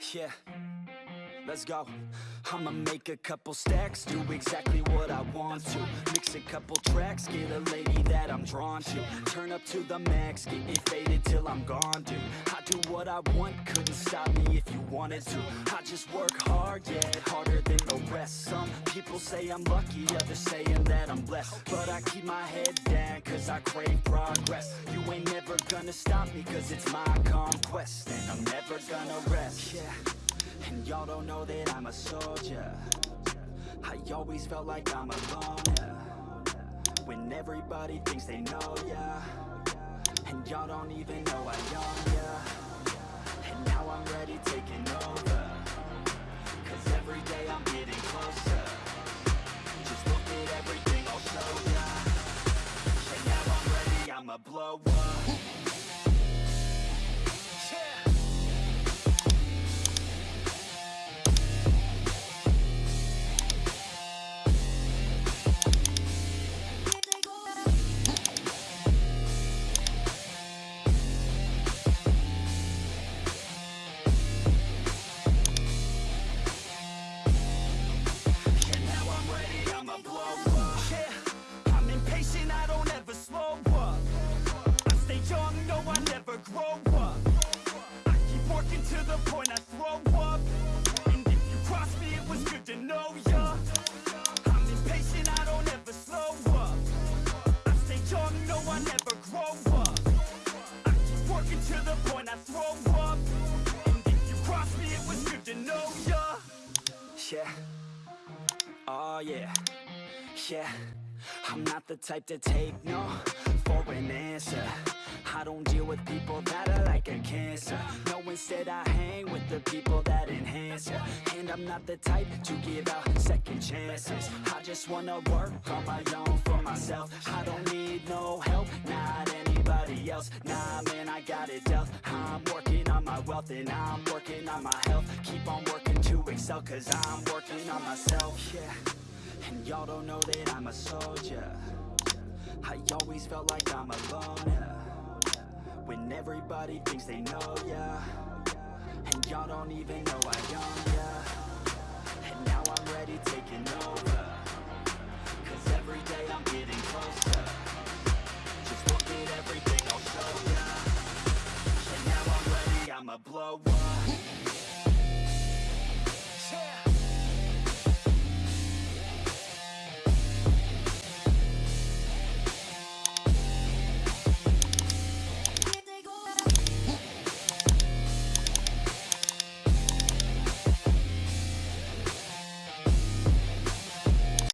Yeah, let's go. I'ma make a couple stacks, do exactly what I want to. Mix a couple tracks, get a lady that I'm drawn to. Turn up to the max, get faded till I'm gone, dude. I do what I want, couldn't stop me if you wanted to. I just work hard, yeah, harder than the rest. Some people say I'm lucky, others saying that I'm blessed. But I keep my head down, cause I crave progress. You ain't never gonna stop me, cause it's my conquest. And I'm never gonna rest, yeah. And y'all don't know that I'm a soldier. I always felt like I'm alone, yeah. When everybody thinks they know ya. And y'all don't even know I own ya. And now I'm ready taking over. Cause every day I'm getting closer. Just look at everything I'll show ya. And now I'm ready, I'ma blow up to the point I throw up. And if you cross me, it was good to know ya. Yeah. Oh yeah, yeah. I'm not the type to take no for an answer. I don't deal with people that are like a cancer. No, instead I hang with the people that enhance ya. And I'm not the type to give out second chances. I just wanna work on my own for myself. I don't need no help, not anybody else. Nah, man, I got it dealt I'm working on my wealth and I'm working on my health. Keep on working to excel cause I'm working on myself Yeah, and y'all don't know that I'm a soldier. I always felt like I'm alone, yeah. When everybody thinks they know, yeah And y'all don't even know I own, yeah And now I'm ready taking over Oh.